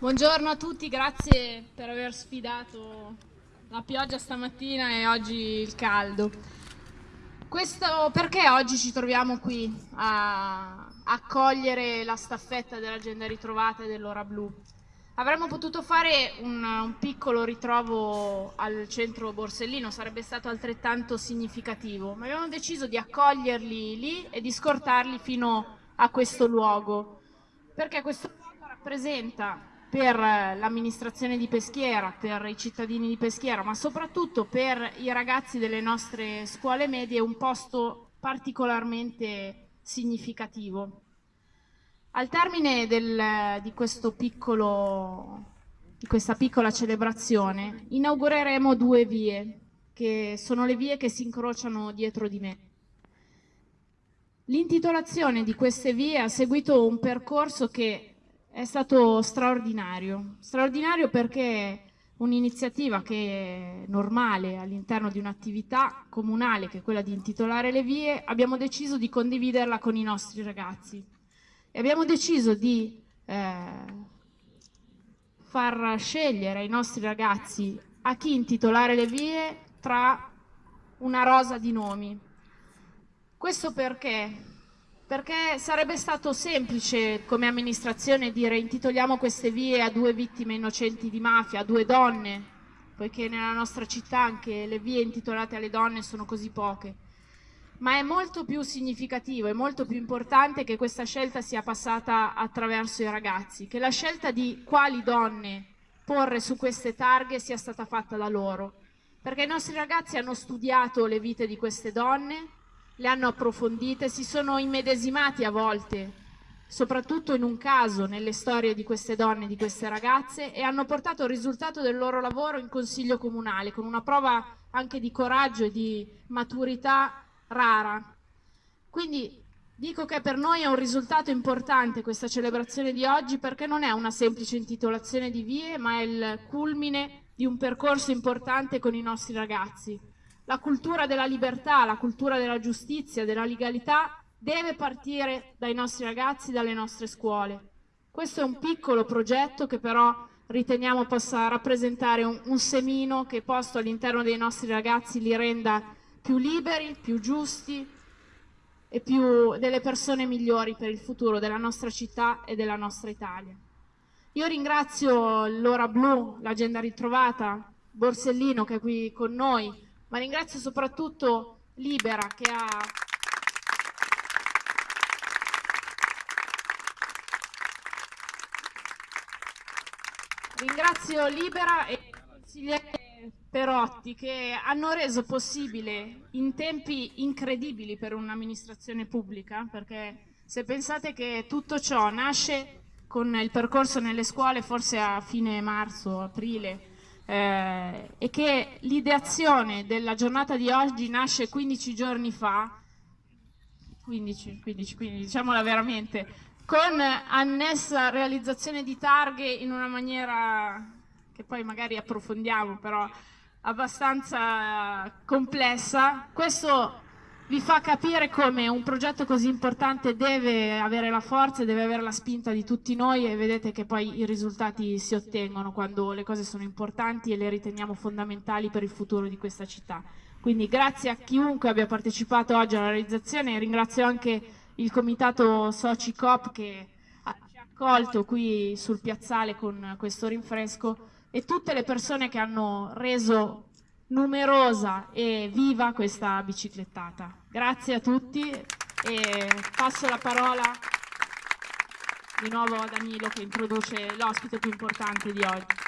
Buongiorno a tutti, grazie per aver sfidato la pioggia stamattina e oggi il caldo. Questo, perché oggi ci troviamo qui a accogliere la staffetta dell'agenda ritrovata dell'ora blu? Avremmo potuto fare un, un, piccolo ritrovo al centro Borsellino, sarebbe stato altrettanto significativo, ma abbiamo deciso di accoglierli lì e di scortarli fino a questo luogo, perché questo luogo rappresenta per l'amministrazione di Peschiera, per i cittadini di Peschiera, ma soprattutto per i ragazzi delle nostre scuole medie un posto particolarmente significativo. Al termine del, di, piccolo, di questa piccola celebrazione inaugureremo due vie, che sono le vie che si incrociano dietro di me. L'intitolazione di queste vie ha seguito un percorso che è stato straordinario, straordinario perché un'iniziativa che è normale all'interno di un'attività comunale che è quella di intitolare le vie, abbiamo deciso di condividerla con i nostri ragazzi e abbiamo deciso di eh, far scegliere ai nostri ragazzi a chi intitolare le vie tra una rosa di nomi. Questo perché perché sarebbe stato semplice come amministrazione dire intitoliamo queste vie a due vittime innocenti di mafia, a due donne, poiché nella nostra città anche le vie intitolate alle donne sono così poche. Ma è molto più significativo, è molto più importante che questa scelta sia passata attraverso i ragazzi, che la scelta di quali donne porre su queste targhe sia stata fatta da loro, perché i nostri ragazzi hanno studiato le vite di queste donne, le hanno approfondite, si sono immedesimati a volte, soprattutto in un caso, nelle storie di queste donne, di queste ragazze, e hanno portato il risultato del loro lavoro in consiglio comunale, con una prova anche di coraggio e di maturità rara. Quindi dico che per noi è un risultato importante questa celebrazione di oggi perché non è una semplice intitolazione di vie, ma è il culmine di un percorso importante con i nostri ragazzi. La cultura della libertà, la cultura della giustizia, della legalità deve partire dai nostri ragazzi, dalle nostre scuole. Questo è un piccolo progetto che però riteniamo possa rappresentare un, un semino che posto all'interno dei nostri ragazzi li renda più liberi, più giusti e più delle persone migliori per il futuro della nostra città e della nostra Italia. Io ringrazio l'Ora Blu, l'Agenda Ritrovata, Borsellino che è qui con noi, ma ringrazio soprattutto Libera che ha Ringrazio Libera e il consigliere Perotti che hanno reso possibile in tempi incredibili per un'amministrazione pubblica, perché se pensate che tutto ciò nasce con il percorso nelle scuole forse a fine marzo, aprile, eh, e che l'ideazione della giornata di oggi nasce 15 giorni fa, 15, 15, 15 diciamola veramente, con annessa realizzazione di targhe in una maniera che poi magari approfondiamo, però abbastanza complessa. Questo vi fa capire come un progetto così importante deve avere la forza, deve avere la spinta di tutti noi e vedete che poi i risultati si ottengono quando le cose sono importanti e le riteniamo fondamentali per il futuro di questa città. Quindi grazie a chiunque abbia partecipato oggi alla realizzazione e ringrazio anche il comitato Soci Coop che ci ha accolto qui sul piazzale con questo rinfresco e tutte le persone che hanno reso numerosa e viva questa biciclettata. Grazie a tutti e passo la parola di nuovo a Danilo che introduce l'ospite più importante di oggi.